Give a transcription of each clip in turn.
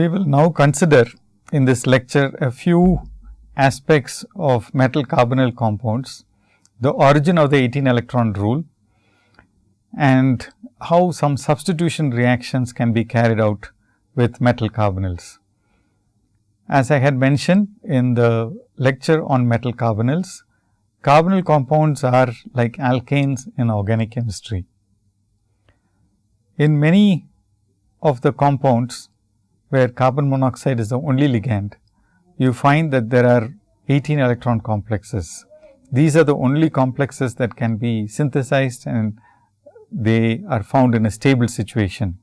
We will now consider in this lecture a few aspects of metal carbonyl compounds, the origin of the 18 electron rule and how some substitution reactions can be carried out with metal carbonyls. As I had mentioned in the lecture on metal carbonyls, carbonyl compounds are like alkanes in organic chemistry. In many of the compounds where carbon monoxide is the only ligand, you find that there are 18 electron complexes. These are the only complexes that can be synthesized and they are found in a stable situation.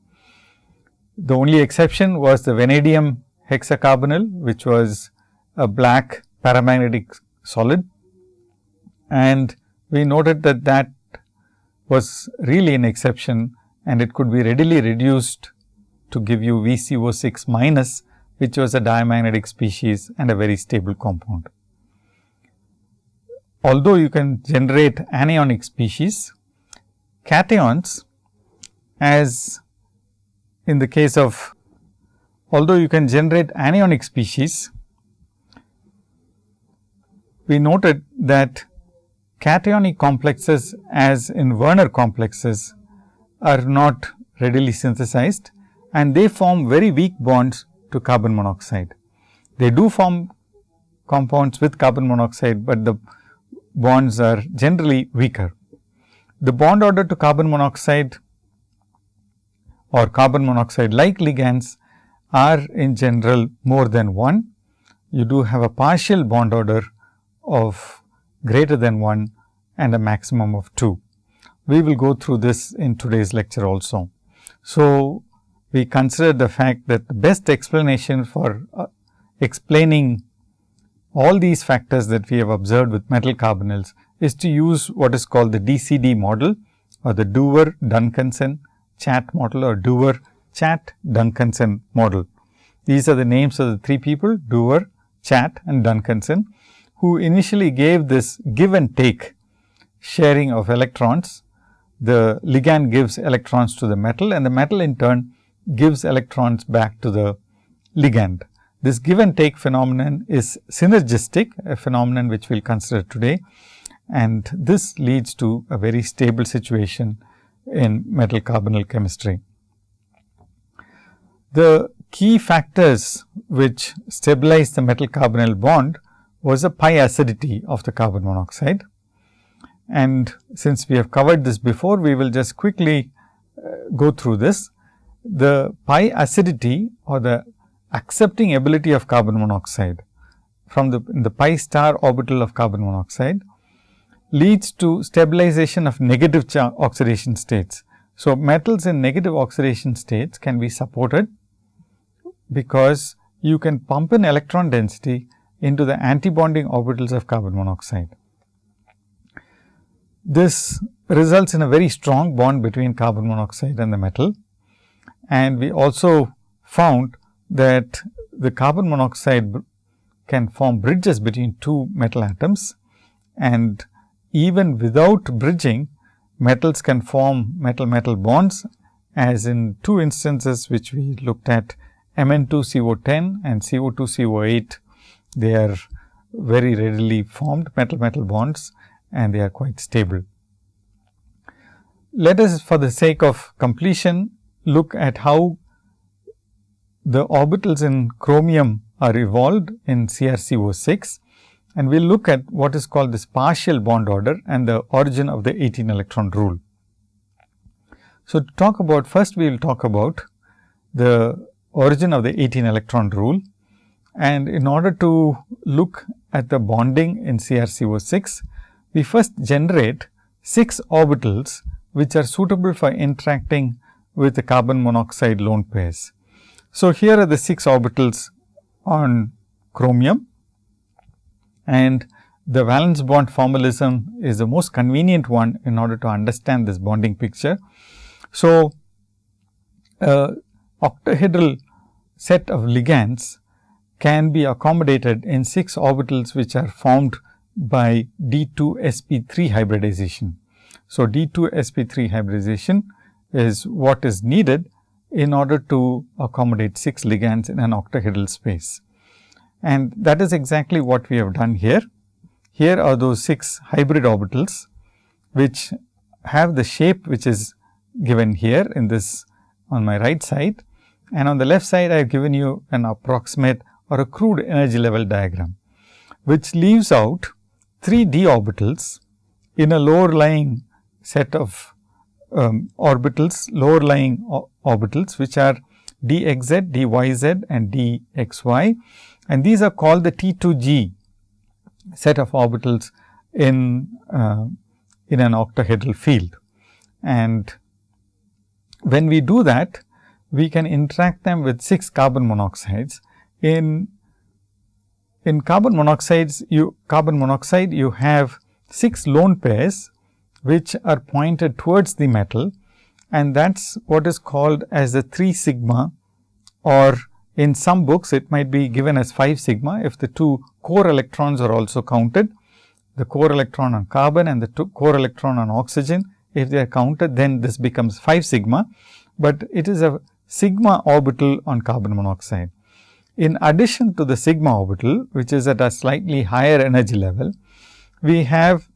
The only exception was the vanadium hexacarbonyl, which was a black paramagnetic solid. And we noted that that was really an exception and it could be readily reduced to give you VCO6 minus, which was a diamagnetic species and a very stable compound. Although you can generate anionic species, cations as in the case of although you can generate anionic species, we noted that cationic complexes as in Werner complexes are not readily synthesized and they form very weak bonds to carbon monoxide. They do form compounds with carbon monoxide, but the bonds are generally weaker. The bond order to carbon monoxide or carbon monoxide like ligands are in general more than 1. You do have a partial bond order of greater than 1 and a maximum of 2. We will go through this in today's lecture also. So, we consider the fact that the best explanation for uh, explaining all these factors that we have observed with metal carbonyls is to use what is called the DCD model or the Dewar Duncanson Chatt model or Dewar Chatt Duncanson model. These are the names of the three people Dewar, Chatt and Duncanson, who initially gave this give and take sharing of electrons. The ligand gives electrons to the metal and the metal in turn gives electrons back to the ligand. This give and take phenomenon is synergistic, a phenomenon which we will consider today and this leads to a very stable situation in metal carbonyl chemistry. The key factors which stabilize the metal carbonyl bond was the pi acidity of the carbon monoxide. And since we have covered this before, we will just quickly uh, go through this. The pi acidity or the accepting ability of carbon monoxide from the, the pi star orbital of carbon monoxide leads to stabilization of negative oxidation states. So, metals in negative oxidation states can be supported because you can pump in electron density into the antibonding orbitals of carbon monoxide. This results in a very strong bond between carbon monoxide and the metal. And we also found that the carbon monoxide can form bridges between two metal atoms and even without bridging metals can form metal metal bonds as in two instances which we looked at Mn2CO10 and Co2CO8 they are very readily formed metal metal bonds and they are quite stable. Let us for the sake of completion look at how the orbitals in chromium are evolved in CrCO6 and we will look at what is called this partial bond order and the origin of the 18 electron rule. So, to talk about first we will talk about the origin of the 18 electron rule and in order to look at the bonding in CrCO6, we first generate 6 orbitals which are suitable for interacting with the carbon monoxide lone pairs. So, here are the 6 orbitals on chromium and the valence bond formalism is the most convenient one in order to understand this bonding picture. So, uh, octahedral set of ligands can be accommodated in 6 orbitals which are formed by D2 sp3 hybridization. So, D2 sp3 hybridization is what is needed in order to accommodate 6 ligands in an octahedral space. And that is exactly what we have done here. Here are those 6 hybrid orbitals, which have the shape which is given here in this on my right side. And on the left side, I have given you an approximate or a crude energy level diagram, which leaves out 3 d orbitals in a lower lying set of um, orbitals, lower lying orbitals, which are dxz, dyz and dxy. And these are called the T2g set of orbitals in, uh, in an octahedral field. And when we do that, we can interact them with 6 carbon monoxides. In, in carbon monoxides, you carbon monoxide, you have 6 lone pairs, which are pointed towards the metal and that is what is called as the 3 sigma or in some books it might be given as 5 sigma if the two core electrons are also counted. The core electron on carbon and the core electron on oxygen if they are counted then this becomes 5 sigma, but it is a sigma orbital on carbon monoxide. In addition to the sigma orbital which is at a slightly higher energy level, we have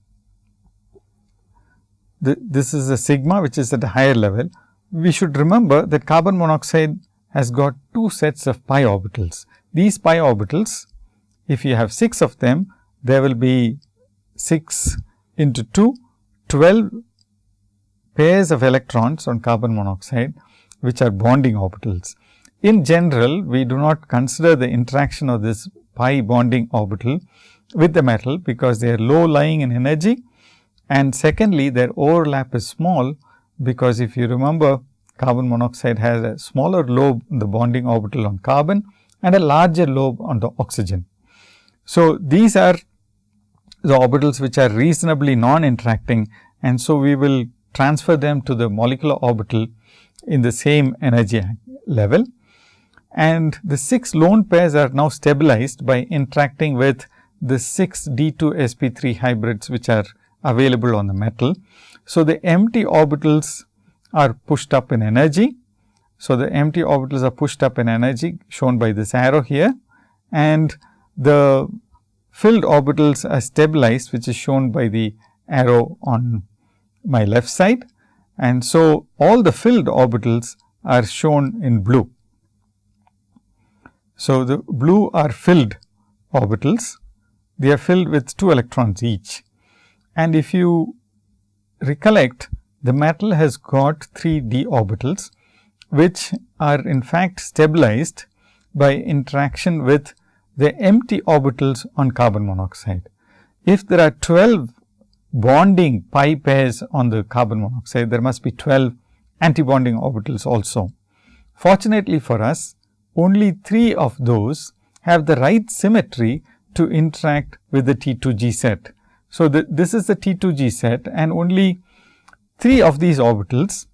the, this is a sigma which is at a higher level. We should remember that carbon monoxide has got two sets of pi orbitals. These pi orbitals, if you have 6 of them, there will be 6 into 2, 12 pairs of electrons on carbon monoxide, which are bonding orbitals. In general, we do not consider the interaction of this pi bonding orbital with the metal, because they are low lying in energy and secondly their overlap is small, because if you remember carbon monoxide has a smaller lobe in the bonding orbital on carbon and a larger lobe on the oxygen. So, these are the orbitals which are reasonably non-interacting and so we will transfer them to the molecular orbital in the same energy level. And the 6 lone pairs are now stabilized by interacting with the 6 D2 sp3 hybrids which are available on the metal. So, the empty orbitals are pushed up in energy. So, the empty orbitals are pushed up in energy shown by this arrow here and the filled orbitals are stabilized which is shown by the arrow on my left side. And so, all the filled orbitals are shown in blue. So, the blue are filled orbitals, they are filled with 2 electrons each. And if you recollect, the metal has got 3 d orbitals, which are in fact stabilized by interaction with the empty orbitals on carbon monoxide. If there are 12 bonding pi pairs on the carbon monoxide, there must be 12 antibonding orbitals also. Fortunately for us, only 3 of those have the right symmetry to interact with the T2G set. So, the, this is the T2G set and only 3 of these orbitals,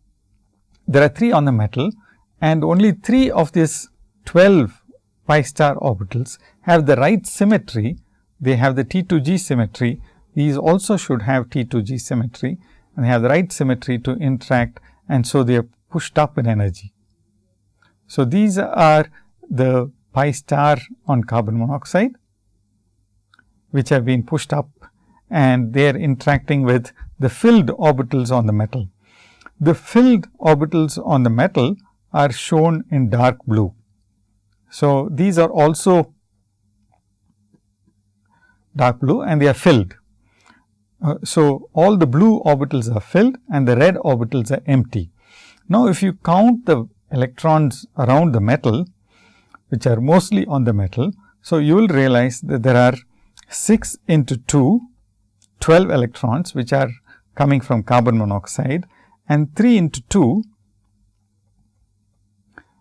there are 3 on the metal and only 3 of these 12 pi star orbitals have the right symmetry. They have the T2G symmetry. These also should have T2G symmetry and they have the right symmetry to interact and so they are pushed up in energy. So, these are the pi star on carbon monoxide, which have been pushed up and they are interacting with the filled orbitals on the metal. The filled orbitals on the metal are shown in dark blue. So, these are also dark blue and they are filled. Uh, so, all the blue orbitals are filled and the red orbitals are empty. Now, if you count the electrons around the metal, which are mostly on the metal. So, you will realize that there are 6 into 2 12 electrons which are coming from carbon monoxide and 3 into 2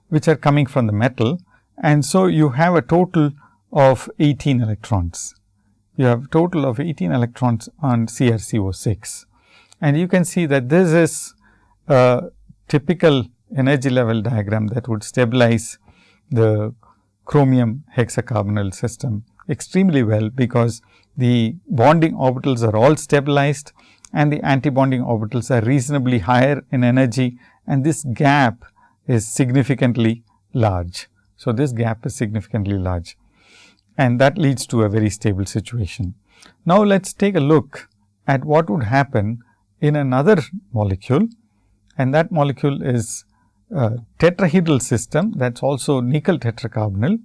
which are coming from the metal. And so, you have a total of 18 electrons. You have a total of 18 electrons on CrCO6. And you can see that this is a typical energy level diagram that would stabilize the chromium hexacarbonyl system extremely well, because the bonding orbitals are all stabilized and the antibonding orbitals are reasonably higher in energy and this gap is significantly large. So, this gap is significantly large and that leads to a very stable situation. Now, let us take a look at what would happen in another molecule and that molecule is tetrahedral system that is also nickel tetracarbonyl.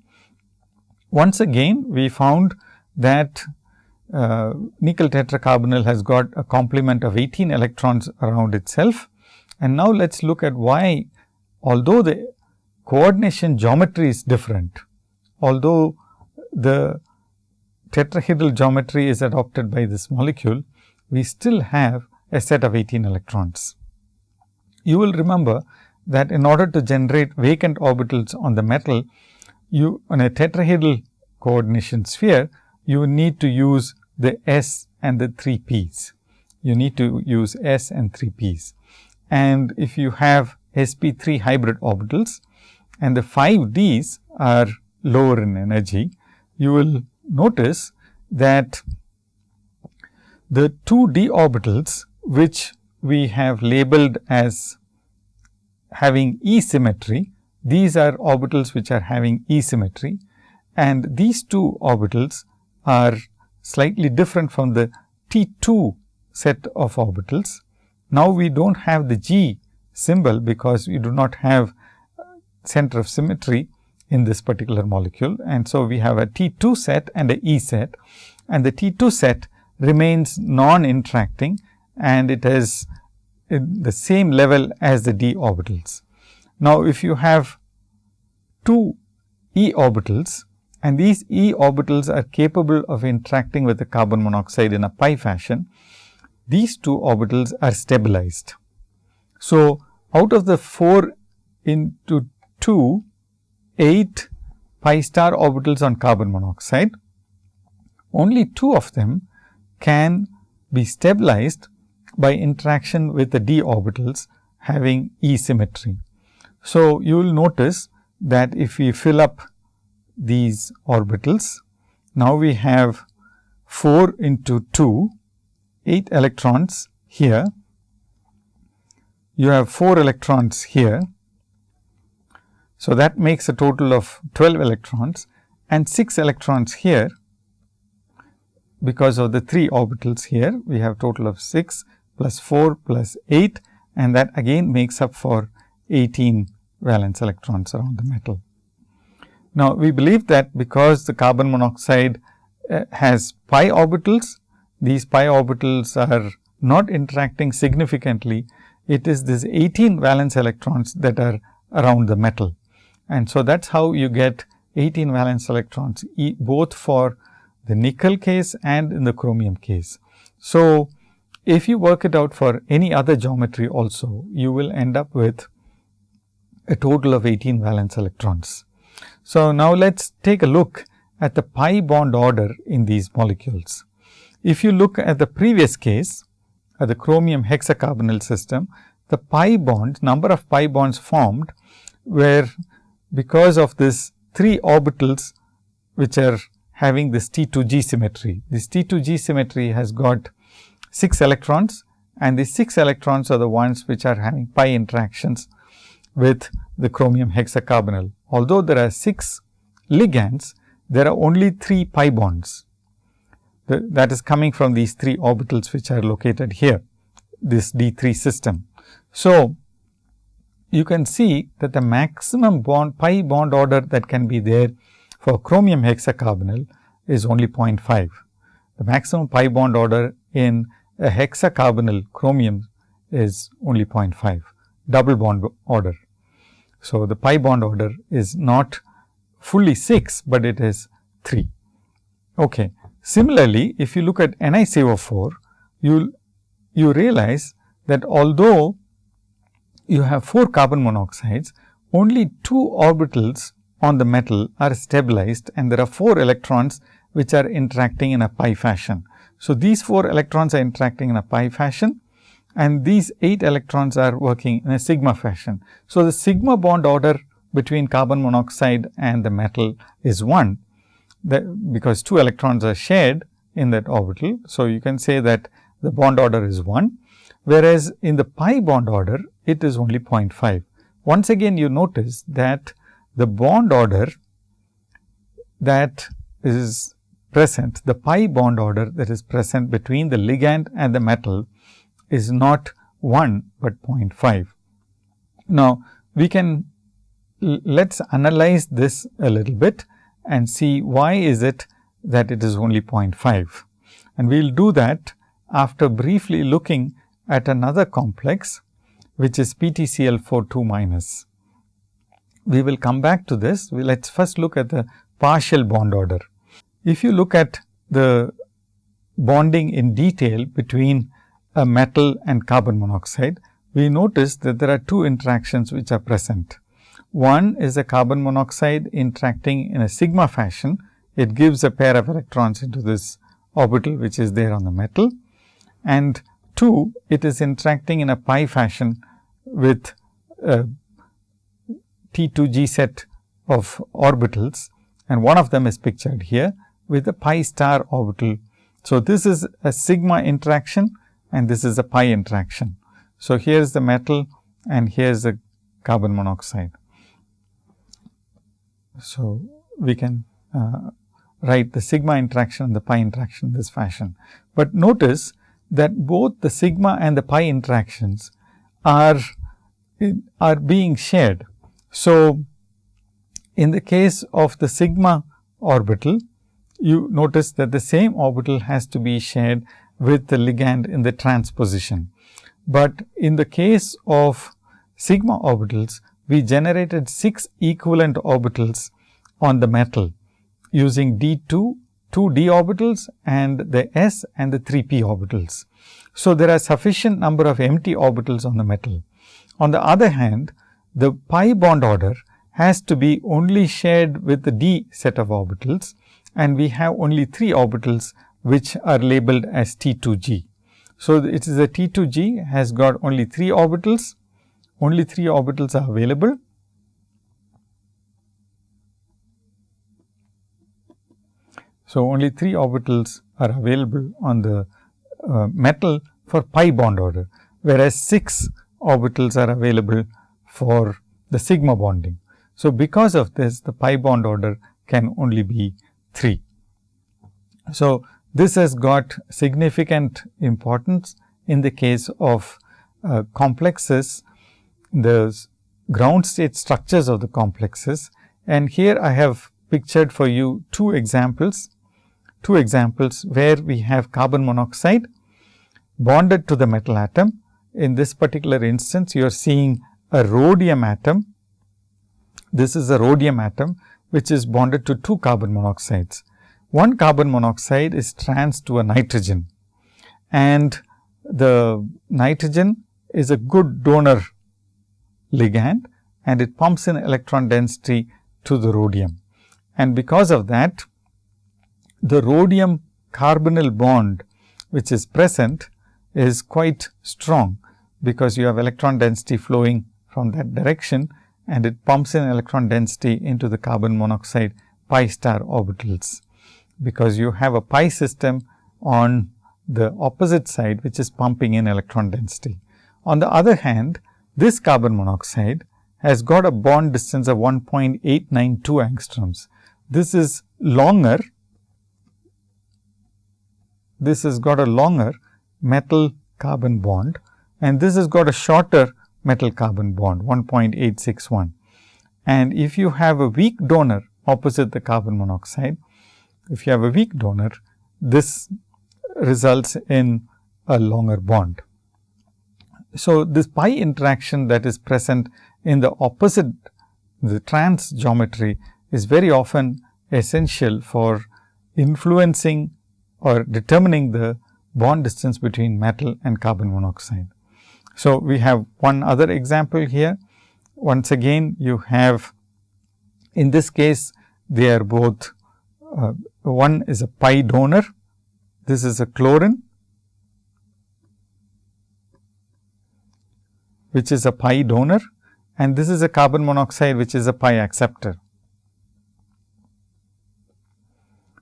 Once again, we found that uh, nickel tetracarbonyl has got a complement of 18 electrons around itself. And now, let us look at why although the coordination geometry is different, although the tetrahedral geometry is adopted by this molecule, we still have a set of 18 electrons. You will remember that in order to generate vacant orbitals on the metal, you on a tetrahedral coordination sphere, you need to use the s and the 3 p's. You need to use s and 3 p's. And if you have sp3 hybrid orbitals and the 5 d's are lower in energy, you will notice that the 2 d orbitals which we have labeled as having E symmetry, these are orbitals which are having E symmetry and these two orbitals are slightly different from the T 2 set of orbitals. Now, we do not have the G symbol because we do not have uh, center of symmetry in this particular molecule. And so, we have a T 2 set and a E set and the T 2 set remains non-interacting and it is in the same level as the d orbitals. Now, if you have two e orbitals and these e orbitals are capable of interacting with the carbon monoxide in a pi fashion, these two orbitals are stabilized. So, out of the 4 into 2, 8 pi star orbitals on carbon monoxide, only two of them can be stabilized by interaction with the d orbitals having E symmetry. So, you will notice that if we fill up these orbitals, now we have 4 into 2, 8 electrons here. You have 4 electrons here. So, that makes a total of 12 electrons and 6 electrons here because of the 3 orbitals here. We have total of 6 plus 4 plus 8 and that again makes up for 18 valence electrons around the metal. Now, we believe that because the carbon monoxide uh, has pi orbitals, these pi orbitals are not interacting significantly. It is this 18 valence electrons that are around the metal. And so, that is how you get 18 valence electrons both for the nickel case and in the chromium case. So, if you work it out for any other geometry also, you will end up with a total of 18 valence electrons. So, now let us take a look at the pi bond order in these molecules. If you look at the previous case, at the chromium hexacarbonyl system, the pi bond number of pi bonds formed were because of this 3 orbitals which are having this T 2 G symmetry. This T 2 G symmetry has got 6 electrons and the 6 electrons are the ones which are having pi interactions with the chromium hexacarbonyl. Although there are 6 ligands, there are only 3 pi bonds that is coming from these 3 orbitals which are located here, this D 3 system. So, you can see that the maximum bond pi bond order that can be there for chromium hexacarbonyl is only 0.5. The maximum pi bond order in a hexacarbonyl chromium is only 0.5 double bond order. So, the pi bond order is not fully 6, but it is 3. Okay. Similarly, if you look at NiCO4, you you realize that although you have 4 carbon monoxides, only 2 orbitals on the metal are stabilized and there are 4 electrons which are interacting in a pi fashion. So, these 4 electrons are interacting in a pi fashion and these 8 electrons are working in a sigma fashion. So, the sigma bond order between carbon monoxide and the metal is 1 because 2 electrons are shared in that orbital. So, you can say that the bond order is 1, whereas in the pi bond order it is only 0.5. once again you notice that the bond order that is present, the pi bond order that is present between the ligand and the metal is not 1, but 0.5. Now, we can let us analyze this a little bit and see why is it that it is only 0.5. And we will do that after briefly looking at another complex, which is PtCl4 2 minus. We will come back to this. We let us first look at the partial bond order. If you look at the bonding in detail between a metal and carbon monoxide, we notice that there are two interactions which are present. One is a carbon monoxide interacting in a sigma fashion. It gives a pair of electrons into this orbital which is there on the metal. And two, it is interacting in a pi fashion with uh, a T2G set of orbitals and one of them is pictured here with a pi star orbital. So, this is a sigma interaction and this is a pi interaction. So, here is the metal and here is the carbon monoxide. So, we can uh, write the sigma interaction and the pi interaction in this fashion. But notice that both the sigma and the pi interactions are, are being shared. So, in the case of the sigma orbital, you notice that the same orbital has to be shared with the ligand in the transposition. But in the case of sigma orbitals, we generated 6 equivalent orbitals on the metal using D2, 2 d orbitals and the s and the 3 p orbitals. So, there are sufficient number of empty orbitals on the metal. On the other hand, the pi bond order has to be only shared with the d set of orbitals and we have only 3 orbitals which are labeled as T2g. So, it is a T2g has got only 3 orbitals, only 3 orbitals are available. So, only 3 orbitals are available on the uh, metal for pi bond order, whereas 6 orbitals are available for the sigma bonding. So, because of this the pi bond order can only be 3. So, this has got significant importance in the case of uh, complexes, the ground state structures of the complexes. And here I have pictured for you two examples, two examples where we have carbon monoxide bonded to the metal atom. In this particular instance, you are seeing a rhodium atom. This is a rhodium atom, which is bonded to two carbon monoxides. One carbon monoxide is trans to a nitrogen and the nitrogen is a good donor ligand and it pumps in electron density to the rhodium. And because of that, the rhodium carbonyl bond which is present is quite strong, because you have electron density flowing from that direction and it pumps in electron density into the carbon monoxide pi star orbitals because you have a pi system on the opposite side which is pumping in electron density. On the other hand, this carbon monoxide has got a bond distance of 1.892 angstroms. This is longer, this has got a longer metal carbon bond and this has got a shorter metal carbon bond 1.861. And if you have a weak donor opposite the carbon monoxide, if you have a weak donor, this results in a longer bond. So, this pi interaction that is present in the opposite the trans geometry is very often essential for influencing or determining the bond distance between metal and carbon monoxide. So, we have one other example here. Once again, you have in this case, they are both uh, one is a pi donor, this is a chlorine, which is a pi donor and this is a carbon monoxide, which is a pi acceptor.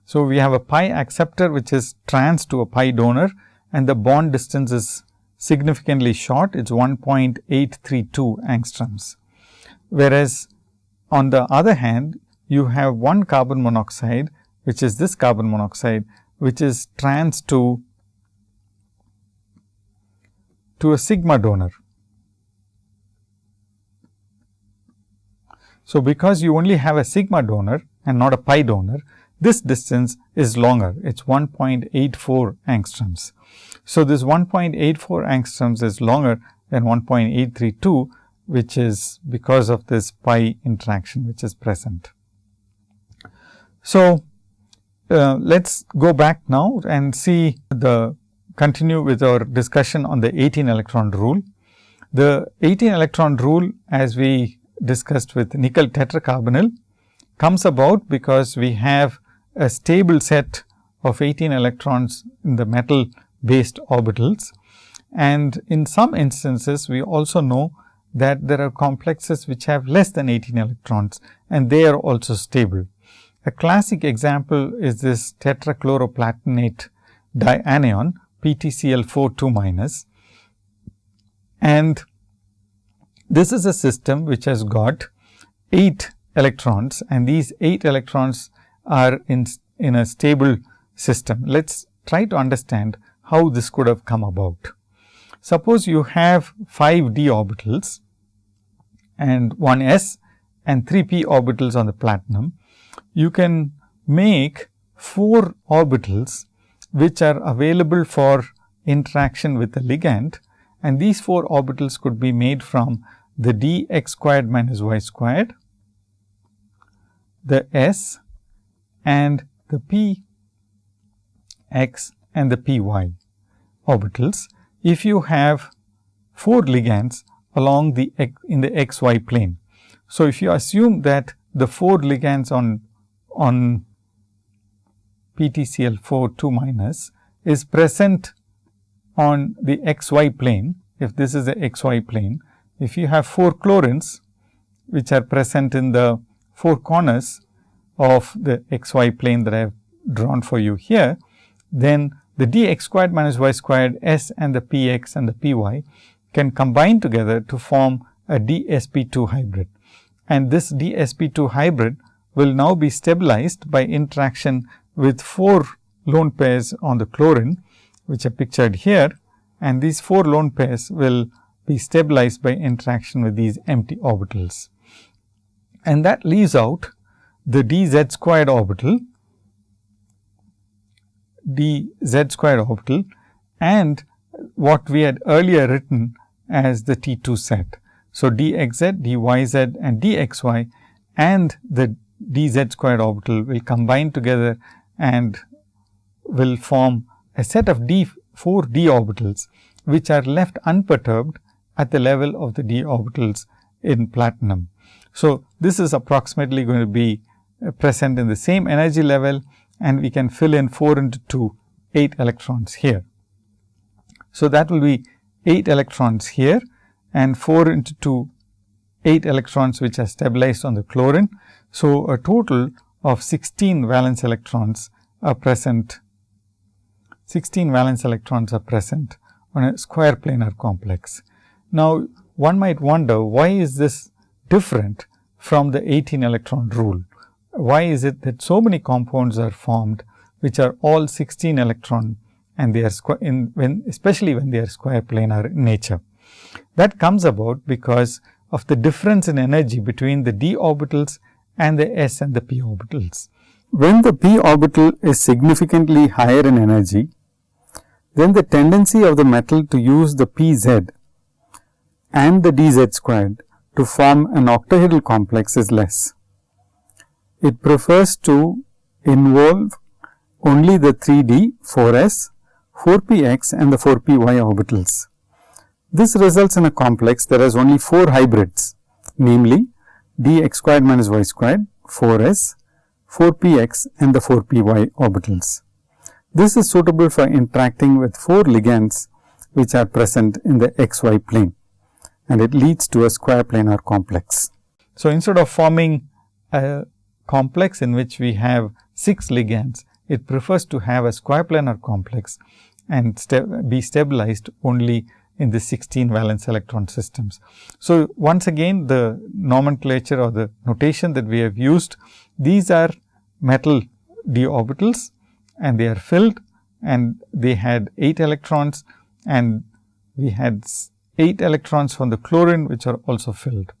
So, we have a pi acceptor, which is trans to a pi donor and the bond distance is significantly short, it is 1.832 angstroms. whereas, on the other hand you have one carbon monoxide which is this carbon monoxide which is trans to to a sigma donor. So, because you only have a sigma donor and not a pi donor, this distance is longer, it is 1.84 angstroms. So, this 1.84 angstroms is longer than 1.832, which is because of this pi interaction which is present. So, uh, let us go back now and see the continue with our discussion on the 18 electron rule. The 18 electron rule as we discussed with nickel tetracarbonyl comes about because we have a stable set of 18 electrons in the metal based orbitals. And in some instances, we also know that there are complexes which have less than 18 electrons and they are also stable. A classic example is this tetrachloroplatinate dianion PtCl4 2 minus and this is a system which has got 8 electrons and these 8 electrons are in, in a stable system. Let us try to understand how this could have come about. Suppose you have 5 d orbitals and 1 s and 3 p orbitals on the platinum. You can make 4 orbitals which are available for interaction with the ligand and these 4 orbitals could be made from the d x squared minus y squared, the s and the p x and the p y orbitals if you have 4 ligands along the in the x y plane. So, if you assume that the 4 ligands on on PTCl 4 2 minus is present on the x y plane, if this is the x y plane, if you have 4 chlorines which are present in the 4 corners of the x y plane that I have drawn for you here, then the d x squared minus y squared s and the p x and the p y can combine together to form a d s p 2 hybrid. And this d s p 2 hybrid will now be stabilized by interaction with 4 lone pairs on the chlorine, which are pictured here. And these 4 lone pairs will be stabilized by interaction with these empty orbitals. And that leaves out the d z squared orbital, d z squared orbital and what we had earlier written as the T 2 set. So, d x z, d y z and d x y and the d z squared orbital will combine together and will form a set of d 4 d orbitals, which are left unperturbed at the level of the d orbitals in platinum. So, this is approximately going to be uh, present in the same energy level and we can fill in 4 into 2 8 electrons here. So, that will be 8 electrons here and 4 into 2 8 electrons which are stabilized on the chlorine. So, a total of 16 valence electrons are present 16 valence electrons are present on a square planar complex. Now, one might wonder why is this different from the 18 electron rule? Why is it that so many compounds are formed which are all 16 electron and they are in when especially when they are square planar in nature. That comes about because of the difference in energy between the d orbitals and the s and the p orbitals. When the p orbital is significantly higher in energy, then the tendency of the metal to use the pz and the dz squared to form an octahedral complex is less. It prefers to involve only the 3d 4s, 4px and the 4py orbitals. This results in a complex that has only 4 hybrids, namely dx squared minus y squared, 4s, 4px and the 4py orbitals. This is suitable for interacting with 4 ligands which are present in the xy plane and it leads to a square planar complex. So, instead of forming a complex in which we have 6 ligands, it prefers to have a square planar complex and be stabilized only in the 16 valence electron systems. So, once again the nomenclature or the notation that we have used, these are metal d orbitals and they are filled and they had 8 electrons and we had 8 electrons from the chlorine which are also filled.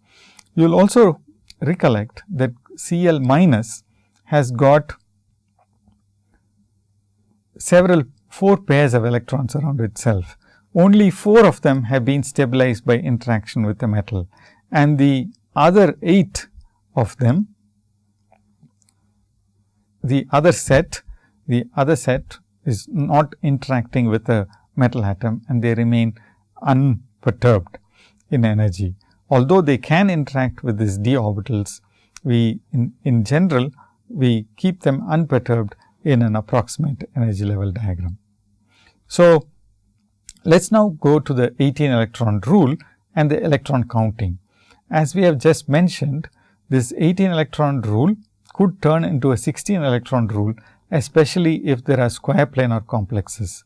You will also recollect that Cl minus has got several 4 pairs of electrons around itself only 4 of them have been stabilized by interaction with the metal and the other 8 of them, the other set, the other set is not interacting with the metal atom and they remain unperturbed in energy. Although they can interact with these d orbitals, we in, in general, we keep them unperturbed in an approximate energy level diagram. So, let us now go to the 18 electron rule and the electron counting. As we have just mentioned, this 18 electron rule could turn into a 16 electron rule, especially if there are square planar complexes.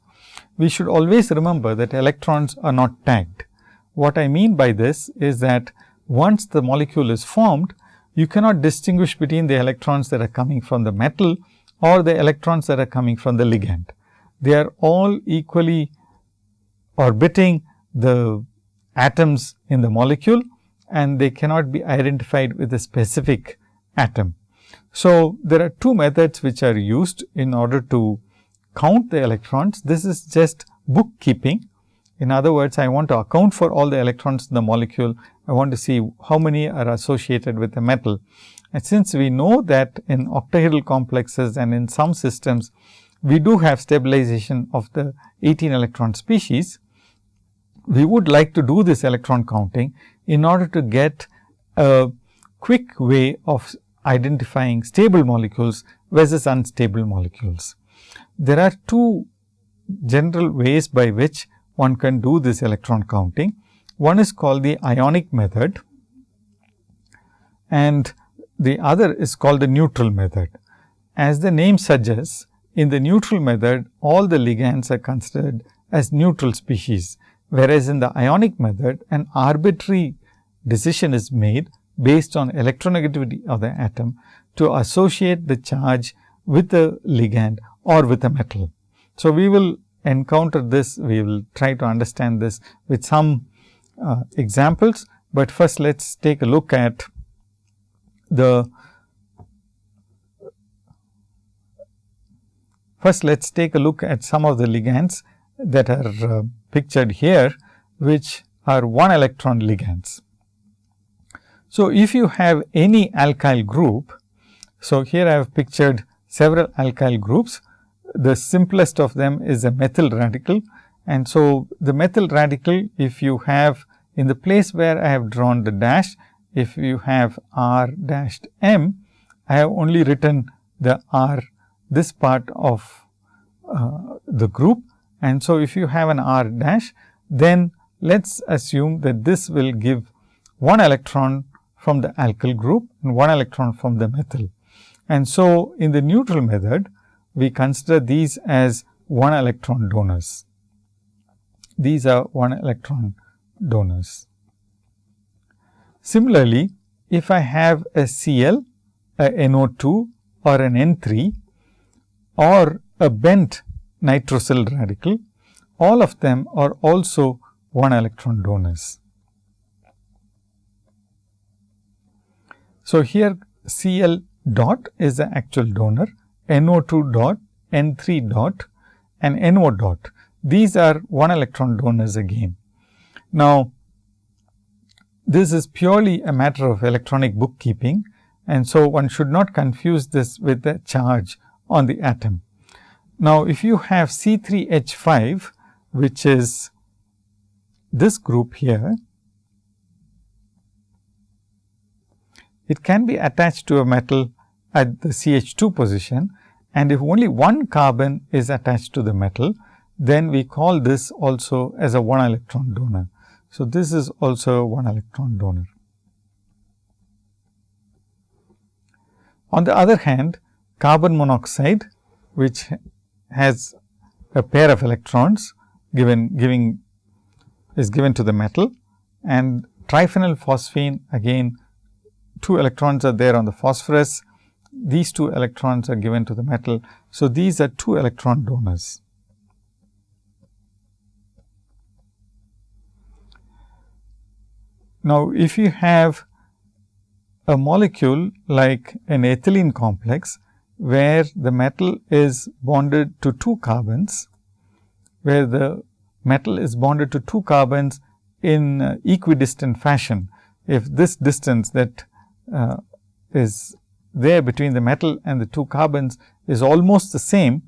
We should always remember that electrons are not tagged. What I mean by this is that once the molecule is formed, you cannot distinguish between the electrons that are coming from the metal or the electrons that are coming from the ligand. They are all equally orbiting the atoms in the molecule and they cannot be identified with a specific atom. So, there are two methods which are used in order to count the electrons. This is just bookkeeping. In other words, I want to account for all the electrons in the molecule. I want to see how many are associated with the metal. And since we know that in octahedral complexes and in some systems, we do have stabilization of the 18 electron species, we would like to do this electron counting in order to get a quick way of identifying stable molecules versus unstable molecules. There are two general ways by which one can do this electron counting. One is called the ionic method and the other is called the neutral method. As the name suggests, in the neutral method, all the ligands are considered as neutral species whereas in the ionic method an arbitrary decision is made based on electronegativity of the atom to associate the charge with the ligand or with a metal. So, we will encounter this, we will try to understand this with some uh, examples, but first let us take a look at the first let us take a look at some of the ligands that are uh, pictured here, which are one electron ligands. So, if you have any alkyl group, so here I have pictured several alkyl groups. The simplest of them is a methyl radical. And so, the methyl radical, if you have in the place where I have drawn the dash, if you have R dashed M, I have only written the R this part of uh, the group and so, if you have an R dash, then let us assume that this will give one electron from the alkyl group and one electron from the methyl. And so, in the neutral method, we consider these as one electron donors. These are one electron donors. Similarly, if I have a Cl, a NO2 or an N3 or a bent nitrosyl radical, all of them are also one electron donors. So, here Cl dot is the actual donor, NO2 dot, N3 dot and NO dot. These are one electron donors again. Now, this is purely a matter of electronic bookkeeping and so one should not confuse this with the charge on the atom. Now, if you have C 3 H 5 which is this group here, it can be attached to a metal at the CH 2 position and if only one carbon is attached to the metal, then we call this also as a 1 electron donor. So, this is also 1 electron donor. On the other hand, carbon monoxide which has a pair of electrons given giving is given to the metal and triphenyl phosphine again 2 electrons are there on the phosphorus. These 2 electrons are given to the metal. So, these are 2 electron donors. Now, if you have a molecule like an ethylene complex, where the metal is bonded to 2 carbons, where the metal is bonded to 2 carbons in uh, equidistant fashion. If this distance that uh, is there between the metal and the 2 carbons is almost the same,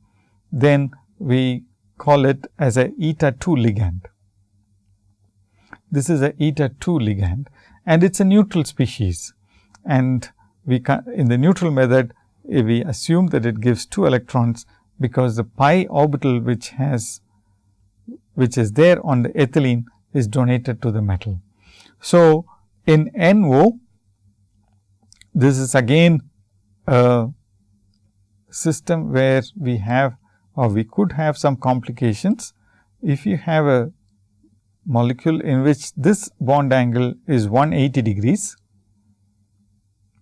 then we call it as a eta 2 ligand. This is a eta 2 ligand and it is a neutral species. And we can, in the neutral method, we assume that it gives 2 electrons, because the pi orbital which has which is there on the ethylene is donated to the metal. So, in NO, this is again a system where we have or we could have some complications. If you have a molecule in which this bond angle is 180 degrees,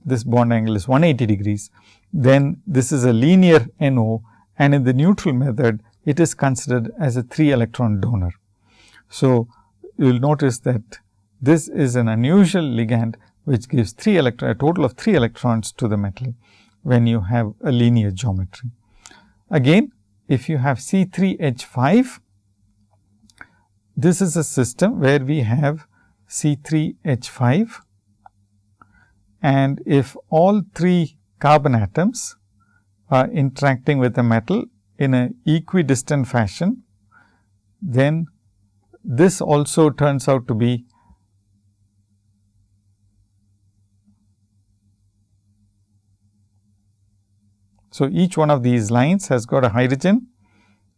this bond angle is 180 degrees, then this is a linear NO and in the neutral method it is considered as a 3 electron donor. So, you will notice that this is an unusual ligand which gives 3 electron, a total of 3 electrons to the metal when you have a linear geometry. Again, if you have C 3 H 5, this is a system where we have C 3 H 5 and if all 3 carbon atoms are interacting with the metal in an equidistant fashion, then this also turns out to be So, each one of these lines has got a hydrogen.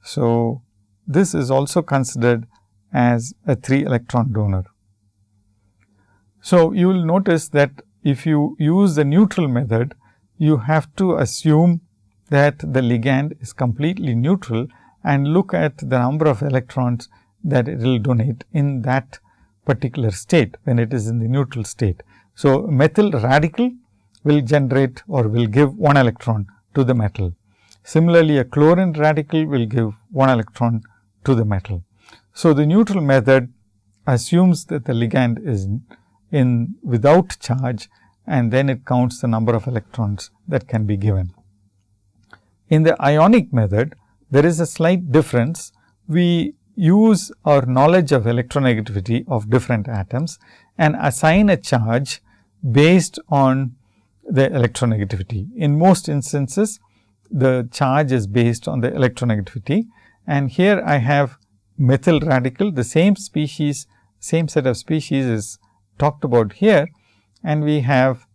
So, this is also considered as a 3 electron donor. So, you will notice that if you use the neutral method, you have to assume that the ligand is completely neutral and look at the number of electrons that it will donate in that particular state when it is in the neutral state. So, methyl radical will generate or will give 1 electron to the metal. Similarly, a chlorine radical will give 1 electron to the metal. So, the neutral method assumes that the ligand is in, in without charge and then it counts the number of electrons that can be given. In the ionic method, there is a slight difference. We use our knowledge of electronegativity of different atoms and assign a charge based on the electronegativity. In most instances, the charge is based on the electronegativity and here I have methyl radical, the same species, same set of species is talked about here and we have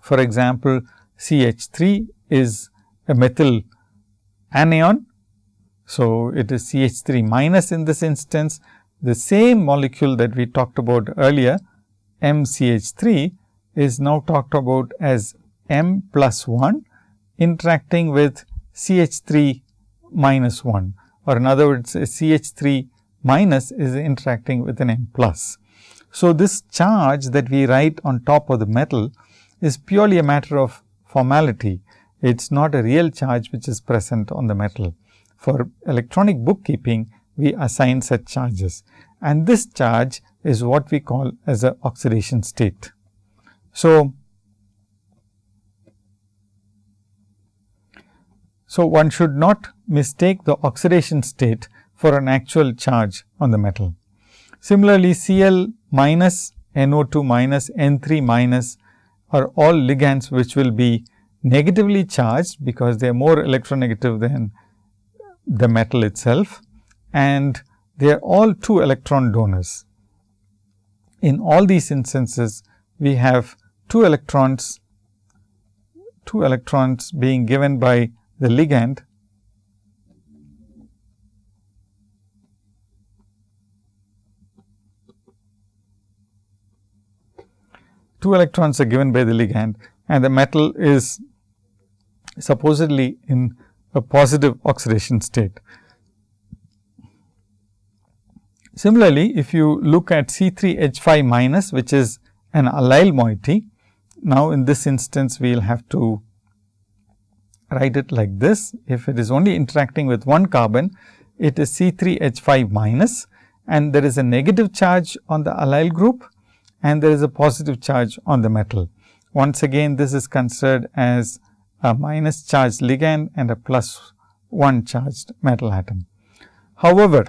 for example, CH3 is a methyl anion. So, it is CH3 minus in this instance. The same molecule that we talked about earlier MCH3 is now talked about as M plus 1 interacting with CH3 minus 1 or in other words CH3 minus is interacting with an M plus. So, this charge that we write on top of the metal is purely a matter of formality it is not a real charge which is present on the metal. For electronic bookkeeping, we assign such charges and this charge is what we call as a oxidation state. So, so one should not mistake the oxidation state for an actual charge on the metal. Similarly, Cl minus NO2 minus N3 minus are all ligands which will be negatively charged because they are more electronegative than the metal itself and they are all 2 electron donors. In all these instances, we have 2 electrons, 2 electrons being given by the ligand two electrons are given by the ligand and the metal is supposedly in a positive oxidation state. Similarly, if you look at C 3 H 5 minus which is an allyl moiety, now in this instance we will have to write it like this. If it is only interacting with one carbon, it is C 3 H 5 minus and there is a negative charge on the allyl group and there is a positive charge on the metal. Once again this is considered as a minus charged ligand and a plus 1 charged metal atom. However,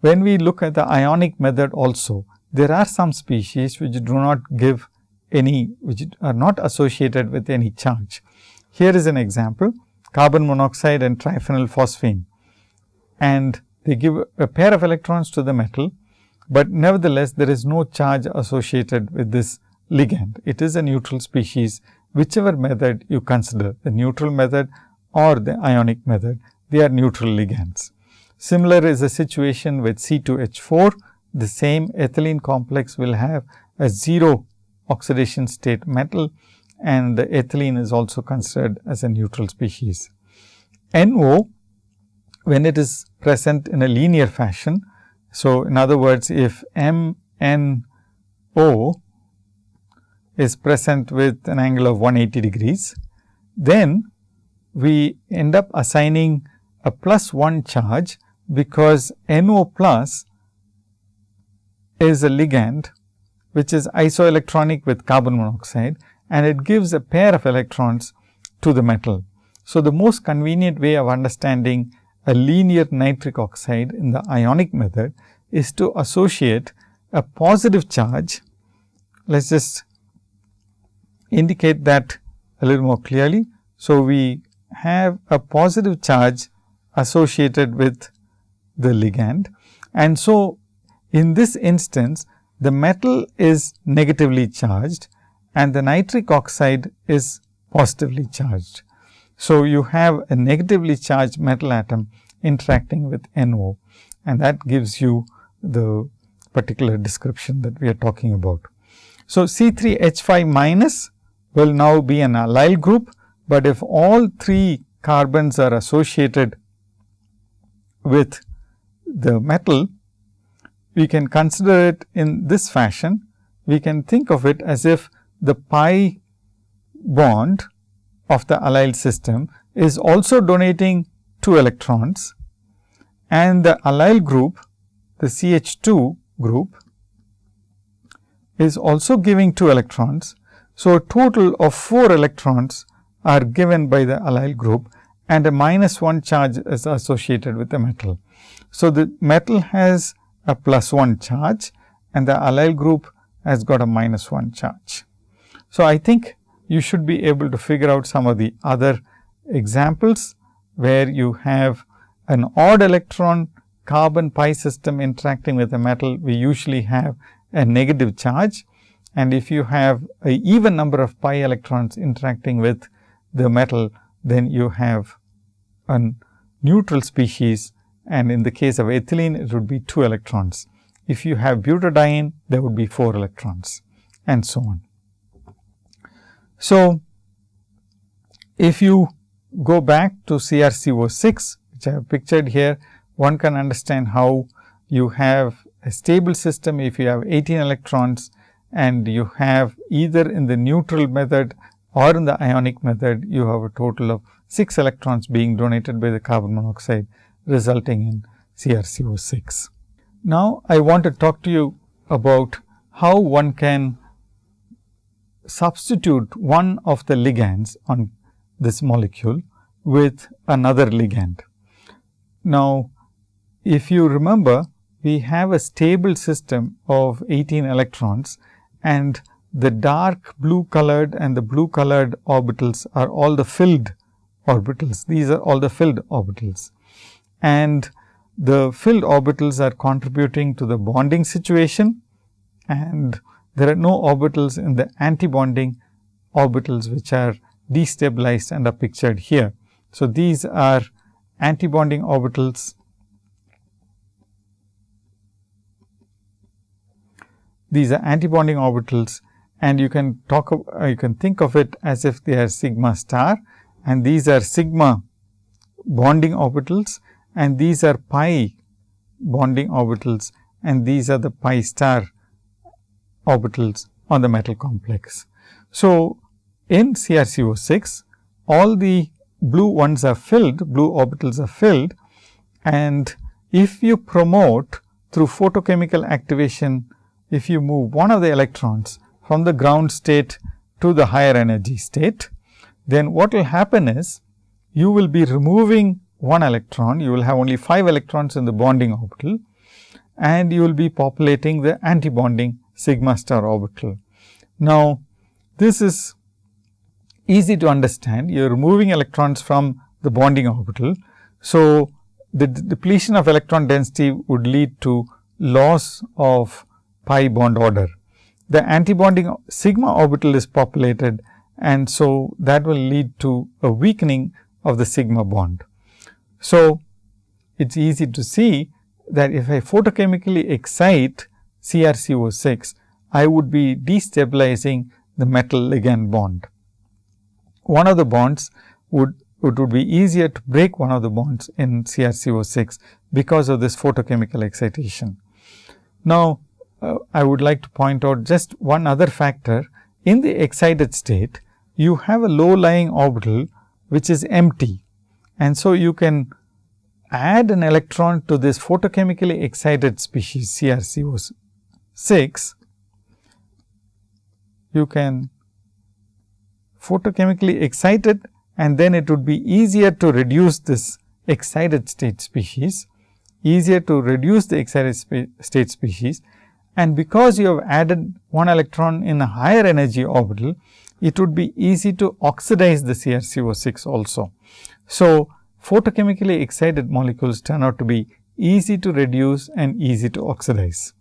when we look at the ionic method also, there are some species which do not give any, which are not associated with any charge. Here is an example, carbon monoxide and triphenyl phosphine and they give a pair of electrons to the metal, but nevertheless there is no charge associated with this ligand. It is a neutral species whichever method you consider the neutral method or the ionic method, they are neutral ligands. Similar is the situation with C2H4, the same ethylene complex will have a 0 oxidation state metal and the ethylene is also considered as a neutral species. NO, when it is present in a linear fashion. So, in other words, if MNO is present with an angle of 180 degrees, then we end up assigning a plus 1 charge, because NO plus is a ligand which is isoelectronic with carbon monoxide and it gives a pair of electrons to the metal. So, the most convenient way of understanding a linear nitric oxide in the ionic method is to associate a positive charge. Let us just indicate that a little more clearly. So, we have a positive charge associated with the ligand and so in this instance the metal is negatively charged and the nitric oxide is positively charged. So, you have a negatively charged metal atom interacting with NO and that gives you the particular description that we are talking about. So, C 3 H 5 minus will now be an allyl group, but if all three carbons are associated with the metal, we can consider it in this fashion. We can think of it as if the pi bond of the allyl system is also donating 2 electrons and the allyl group the CH2 group is also giving 2 electrons. So, a total of 4 electrons are given by the allyl group and a minus 1 charge is associated with the metal. So, the metal has a plus 1 charge and the allyl group has got a minus 1 charge. So, I think you should be able to figure out some of the other examples where you have an odd electron carbon pi system interacting with a metal, we usually have a negative charge. And if you have a even number of pi electrons interacting with the metal, then you have a neutral species and in the case of ethylene, it would be 2 electrons. If you have butadiene, there would be 4 electrons and so on. So, if you go back to CrCO6, which I have pictured here, one can understand how you have a stable system if you have 18 electrons and you have either in the neutral method or in the ionic method, you have a total of 6 electrons being donated by the carbon monoxide resulting in CrCO6. Now, I want to talk to you about how one can substitute one of the ligands on this molecule with another ligand. Now, if you remember we have a stable system of 18 electrons and the dark blue colored and the blue colored orbitals are all the filled orbitals. These are all the filled orbitals and the filled orbitals are contributing to the bonding situation and there are no orbitals in the antibonding orbitals which are destabilized and are pictured here. So, these are antibonding orbitals these are antibonding orbitals and you can talk uh, you can think of it as if they are sigma star and these are sigma bonding orbitals and these are pi bonding orbitals and these are the pi star orbitals on the metal complex. So, in CrCO6 all the blue ones are filled, blue orbitals are filled and if you promote through photochemical activation, if you move one of the electrons from the ground state to the higher energy state, then what will happen is you will be removing one electron, you will have only 5 electrons in the bonding orbital and you will be populating the antibonding sigma star orbital. Now, this is easy to understand, you are removing electrons from the bonding orbital. So, the depletion of electron density would lead to loss of pi bond order. The antibonding sigma orbital is populated and so that will lead to a weakening of the sigma bond. So, it is easy to see that if I photochemically excite CrCO6, I would be destabilizing the metal ligand bond. One of the bonds would it would be easier to break one of the bonds in CrCO6 because of this photochemical excitation. Now, uh, I would like to point out just one other factor. In the excited state, you have a low lying orbital which is empty. And so, you can add an electron to this photochemically excited species CrCO6. You can photochemically excite it and then it would be easier to reduce this excited state species, easier to reduce the excited spe state species and because you have added one electron in a higher energy orbital, it would be easy to oxidize the CrCO6 also. So, photochemically excited molecules turn out to be easy to reduce and easy to oxidize.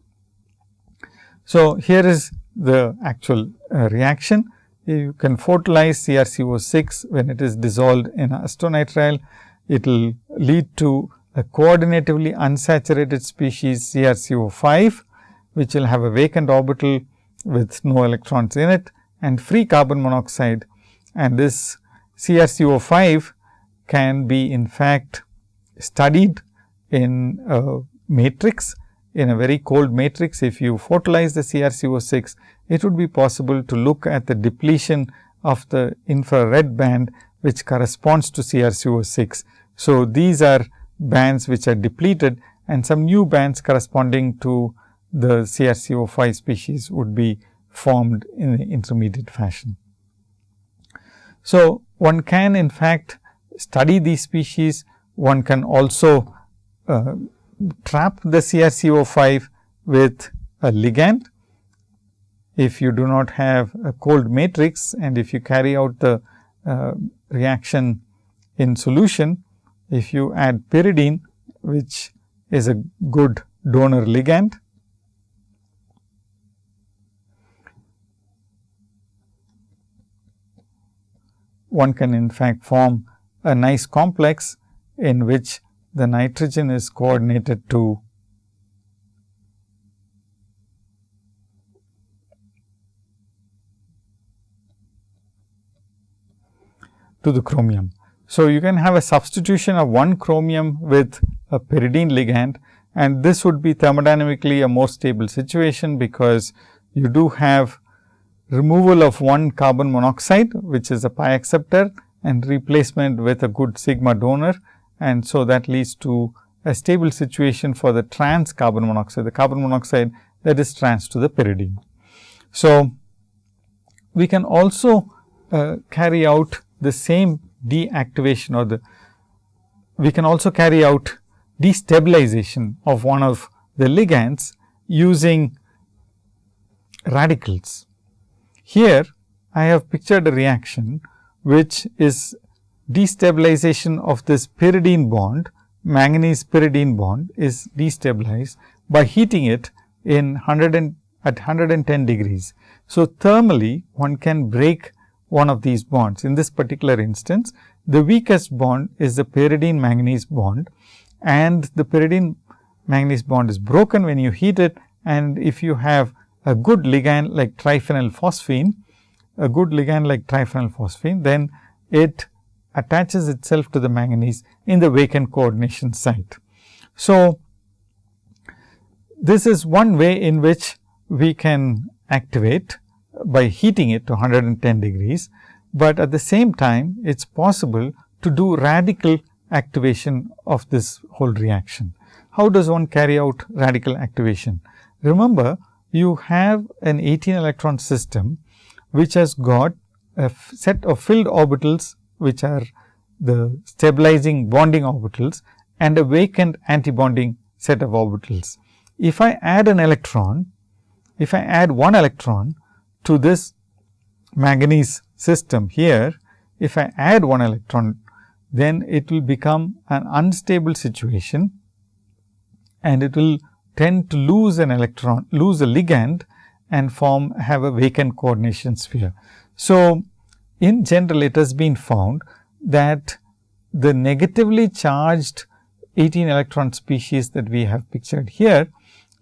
So, here is the actual uh, reaction you can photolyze CrCO6 when it is dissolved in acetonitrile. It will lead to a coordinatively unsaturated species CrCO5, which will have a vacant orbital with no electrons in it and free carbon monoxide. And this CrCO5 can be in fact studied in a matrix in a very cold matrix. If you photolyze the CrCO6, it would be possible to look at the depletion of the infrared band which corresponds to CrCO6. So, these are bands which are depleted and some new bands corresponding to the CrCO5 species would be formed in the intermediate fashion. So, one can in fact study these species, one can also uh, trap the CrCO5 with a ligand. If you do not have a cold matrix and if you carry out the uh, reaction in solution, if you add pyridine which is a good donor ligand, one can in fact form a nice complex in which the nitrogen is coordinated to to the chromium. So, you can have a substitution of one chromium with a pyridine ligand and this would be thermodynamically a more stable situation, because you do have removal of one carbon monoxide, which is a pi acceptor and replacement with a good sigma donor. And so, that leads to a stable situation for the trans carbon monoxide, the carbon monoxide that is trans to the pyridine. So, we can also uh, carry out the same deactivation or the we can also carry out destabilization of one of the ligands using radicals. Here I have pictured a reaction which is destabilization of this pyridine bond, manganese pyridine bond is destabilized by heating it in 100 and at 110 degrees. So, thermally one can break one of these bonds. In this particular instance, the weakest bond is the pyridine manganese bond and the pyridine manganese bond is broken when you heat it and if you have a good ligand like triphenyl phosphine, a good ligand like triphenyl phosphine, then it attaches itself to the manganese in the vacant coordination site. So, this is one way in which we can activate by heating it to 110 degrees, but at the same time it is possible to do radical activation of this whole reaction. How does one carry out radical activation? Remember you have an 18 electron system which has got a set of filled orbitals which are the stabilizing bonding orbitals and a vacant antibonding set of orbitals. If I add an electron, if I add one electron to this manganese system here, if I add one electron, then it will become an unstable situation and it will tend to lose an electron, lose a ligand and form have a vacant coordination sphere. So, in general it has been found that the negatively charged 18 electron species that we have pictured here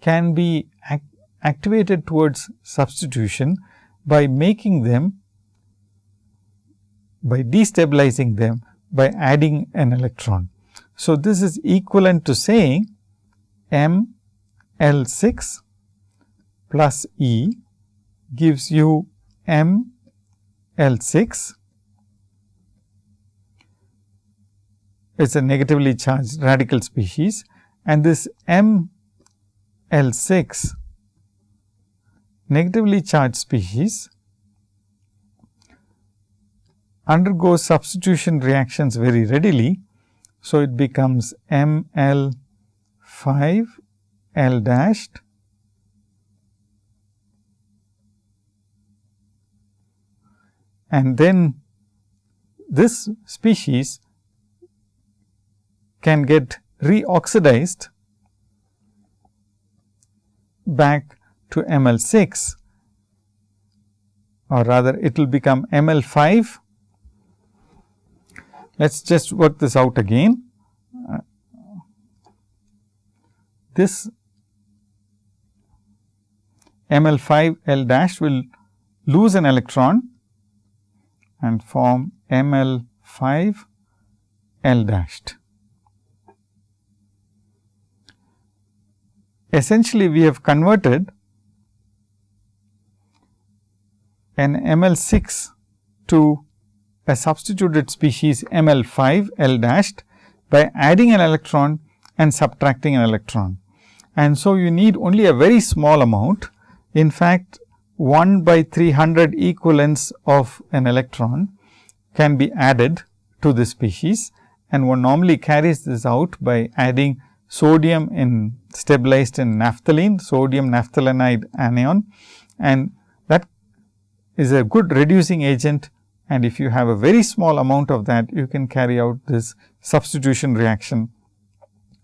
can be act activated towards substitution by making them by destabilizing them by adding an electron. So, this is equivalent to saying M L 6 plus E gives you M L 6 is a negatively charged radical species and this M L 6 negatively charged species undergoes substitution reactions very readily. So, it becomes M L 5 L dashed and then this species can get reoxidized back to ML6 or rather it will become ML5. Let us just work this out again. This ML5 L dash will lose an electron and form ML5 L dashed. essentially we have converted an ML6 to a substituted species ML5 L dashed by adding an electron and subtracting an electron. And so, you need only a very small amount. In fact, 1 by 300 equivalents of an electron can be added to the species and one normally carries this out by adding sodium in stabilized in naphthalene, sodium naphthalenide anion and that is a good reducing agent and if you have a very small amount of that you can carry out this substitution reaction.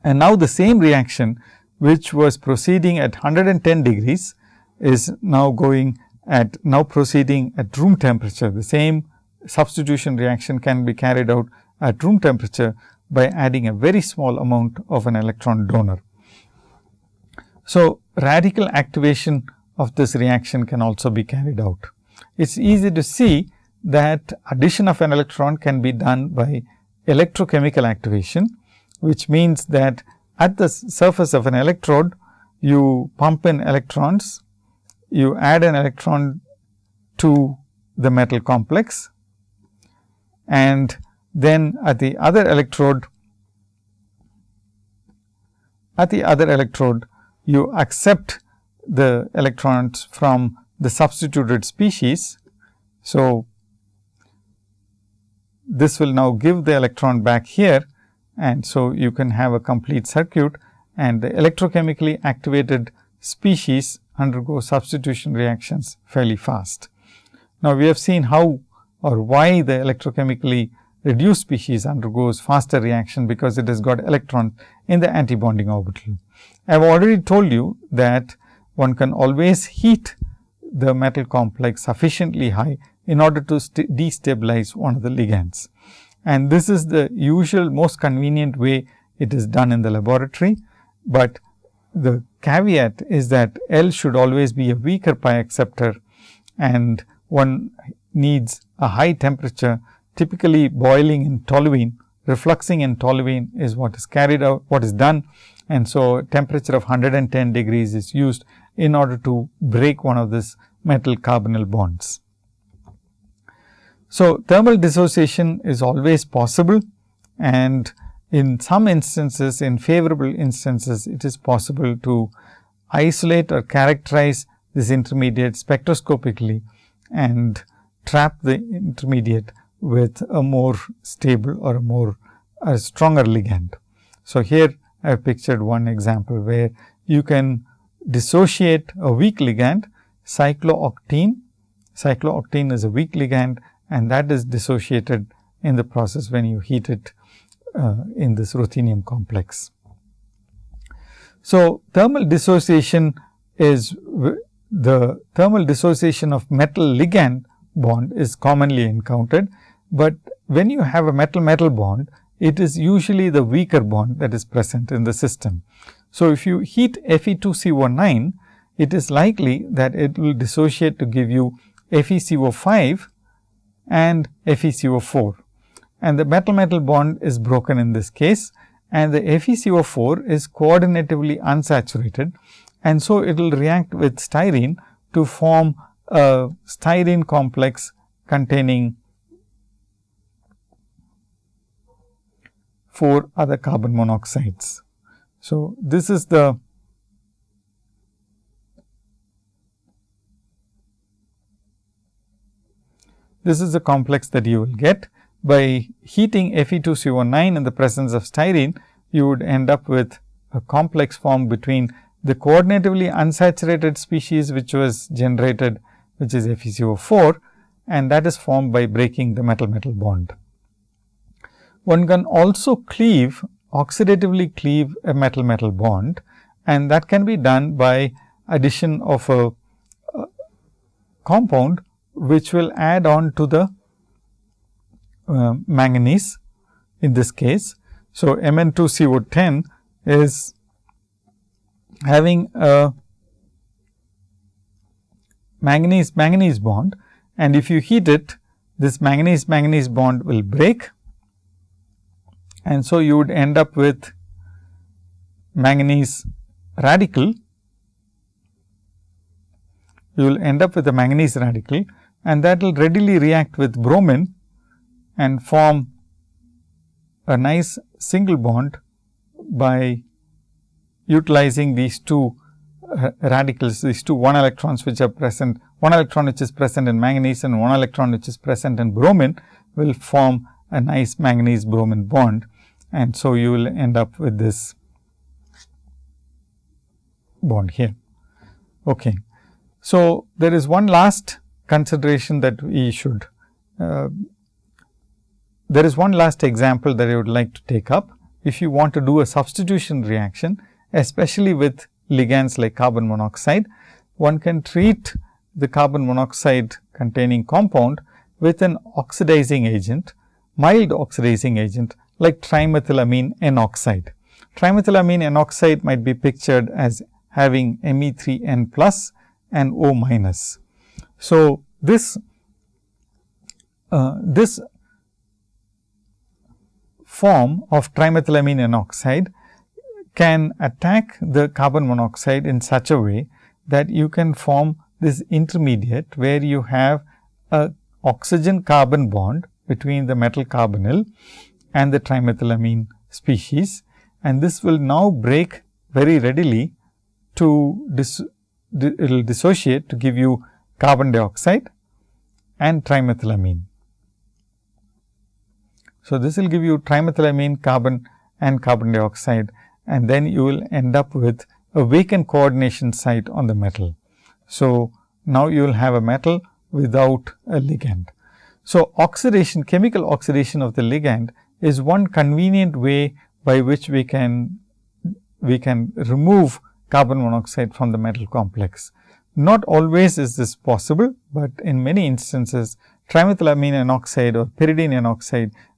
And now, the same reaction which was proceeding at 110 degrees is now going at now proceeding at room temperature. The same substitution reaction can be carried out at room temperature by adding a very small amount of an electron donor. So, radical activation of this reaction can also be carried out. It is easy to see that addition of an electron can be done by electrochemical activation, which means that at the surface of an electrode, you pump in electrons, you add an electron to the metal complex and then at the other electrode, at the other electrode, you accept the electrons from the substituted species. So, this will now give the electron back here and so you can have a complete circuit and the electrochemically activated species undergo substitution reactions fairly fast. Now, we have seen how or why the electrochemically reduced species undergoes faster reaction because it has got electron in the antibonding orbital. I have already told you that one can always heat the metal complex sufficiently high in order to destabilize one of the ligands. And this is the usual most convenient way it is done in the laboratory, but the caveat is that L should always be a weaker pi acceptor and one needs a high temperature typically boiling in toluene, refluxing in toluene is what is carried out, what is done and so temperature of 110 degrees is used in order to break one of this metal carbonyl bonds. So, thermal dissociation is always possible and in some instances, in favorable instances, it is possible to isolate or characterize this intermediate spectroscopically and trap the intermediate with a more stable or a more a stronger ligand. So, here I have pictured one example where you can dissociate a weak ligand cyclooctene. Cyclooctene is a weak ligand and that is dissociated in the process when you heat it uh, in this ruthenium complex. So, thermal dissociation is the thermal dissociation of metal ligand bond is commonly encountered, but when you have a metal metal bond, it is usually the weaker bond that is present in the system. So, if you heat Fe2CO9, it is likely that it will dissociate to give you FeCO5 and FeCO4 and the metal metal bond is broken in this case. And the FeCO4 is coordinatively unsaturated. And so it will react with styrene to form a styrene complex containing four other carbon monoxides. So, this is the this is the complex that you will get by heating Fe2CO9 in the presence of styrene, you would end up with a complex form between the coordinatively unsaturated species which was generated which is FeCO4 and that is formed by breaking the metal metal bond. One can also cleave oxidatively cleave a metal metal bond and that can be done by addition of a, a compound which will add on to the uh, manganese in this case. So, Mn2CO10 is having a manganese manganese bond. And if you heat it this manganese manganese bond will break. And so you would end up with manganese radical. You will end up with a manganese radical. And that will readily react with bromine and form a nice single bond by utilizing these two uh, radicals, these two one electrons which are present, one electron which is present in manganese and one electron which is present in bromine will form a nice manganese bromine bond. And so, you will end up with this bond here. Okay. So, there is one last consideration that we should uh, there is one last example that I would like to take up. If you want to do a substitution reaction, especially with ligands like carbon monoxide, one can treat the carbon monoxide containing compound with an oxidizing agent, mild oxidizing agent like trimethylamine N oxide. Trimethylamine N oxide might be pictured as having Me3N plus and O minus. So, this uh, this form of trimethylamine oxide can attack the carbon monoxide in such a way that you can form this intermediate where you have a oxygen carbon bond between the metal carbonyl and the trimethylamine species and this will now break very readily to dis, it will dissociate to give you carbon dioxide and trimethylamine. So, this will give you trimethylamine carbon and carbon dioxide and then you will end up with a vacant coordination site on the metal. So, now you will have a metal without a ligand. So, oxidation chemical oxidation of the ligand is one convenient way by which we can we can remove carbon monoxide from the metal complex. Not always is this possible, but in many instances trimethylamine N oxide or pyridine N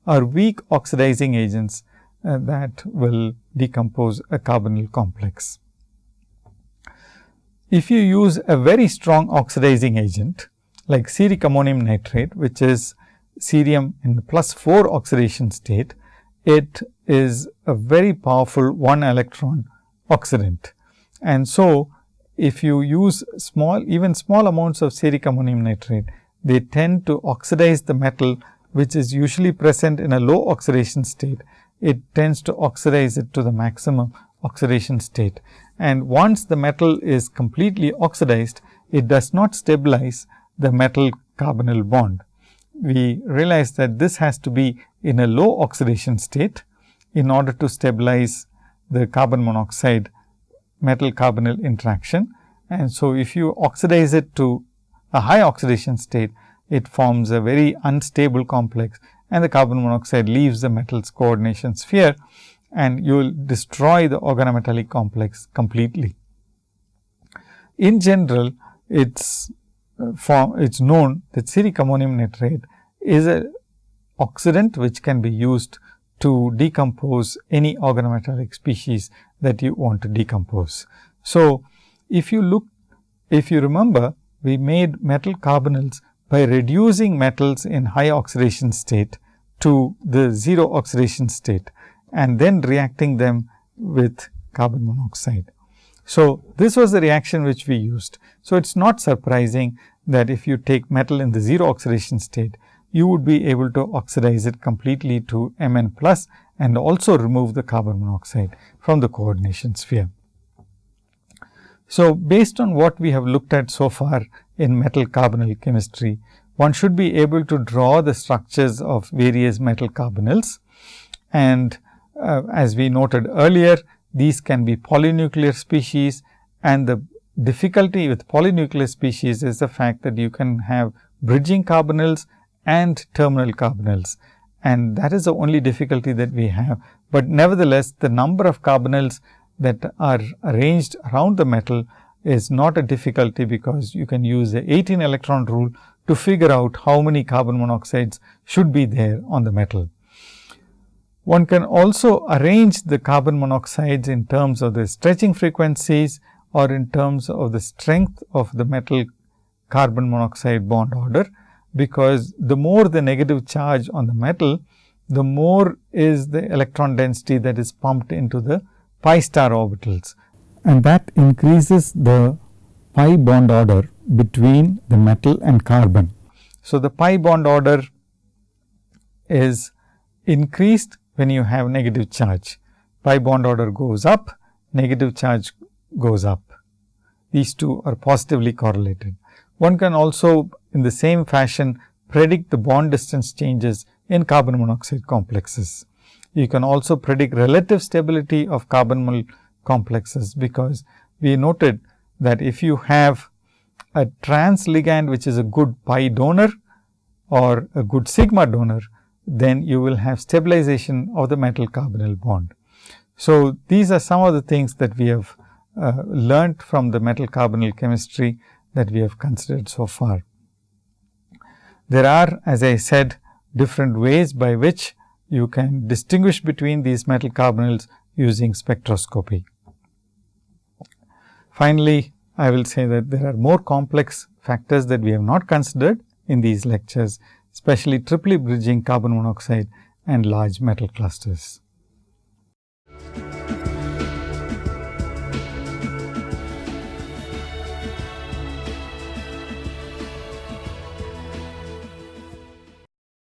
are weak oxidizing agents uh, that will decompose a carbonyl complex. If you use a very strong oxidizing agent like ceric ammonium nitrate, which is cerium in the plus 4 oxidation state, it is a very powerful one electron oxidant. And so, if you use small even small amounts of ceric ammonium nitrate, they tend to oxidize the metal which is usually present in a low oxidation state. It tends to oxidize it to the maximum oxidation state. And once the metal is completely oxidized, it does not stabilize the metal carbonyl bond. We realize that this has to be in a low oxidation state in order to stabilize the carbon monoxide metal carbonyl interaction. And so, if you oxidize it to a high oxidation state, it forms a very unstable complex and the carbon monoxide leaves the metal's coordination sphere and you will destroy the organometallic complex completely. In general, it's uh, form, it's known that ceric ammonium nitrate is a oxidant which can be used to decompose any organometallic species that you want to decompose. So, if you look, if you remember, we made metal carbonyls by reducing metals in high oxidation state to the 0 oxidation state and then reacting them with carbon monoxide. So, this was the reaction which we used. So, it is not surprising that if you take metal in the 0 oxidation state, you would be able to oxidize it completely to Mn plus and also remove the carbon monoxide from the coordination sphere. So, based on what we have looked at so far in metal carbonyl chemistry, one should be able to draw the structures of various metal carbonyls and uh, as we noted earlier, these can be polynuclear species and the difficulty with polynuclear species is the fact that you can have bridging carbonyls and terminal carbonyls and that is the only difficulty that we have. But nevertheless, the number of carbonyls that are arranged around the metal is not a difficulty, because you can use the 18 electron rule to figure out how many carbon monoxides should be there on the metal. One can also arrange the carbon monoxides in terms of the stretching frequencies or in terms of the strength of the metal carbon monoxide bond order because the more the negative charge on the metal, the more is the electron density that is pumped into the pi star orbitals and that increases the pi bond order between the metal and carbon. So, the pi bond order is increased when you have negative charge. Pi bond order goes up, negative charge goes up. These two are positively correlated. One can also in the same fashion predict the bond distance changes in carbon monoxide complexes. You can also predict relative stability of carbonyl complexes, because we noted that if you have a trans ligand which is a good pi donor or a good sigma donor, then you will have stabilization of the metal carbonyl bond. So, these are some of the things that we have uh, learnt from the metal carbonyl chemistry that we have considered so far. There are as I said different ways by which you can distinguish between these metal carbonyls using spectroscopy. Finally, I will say that there are more complex factors that we have not considered in these lectures, especially triply bridging carbon monoxide and large metal clusters.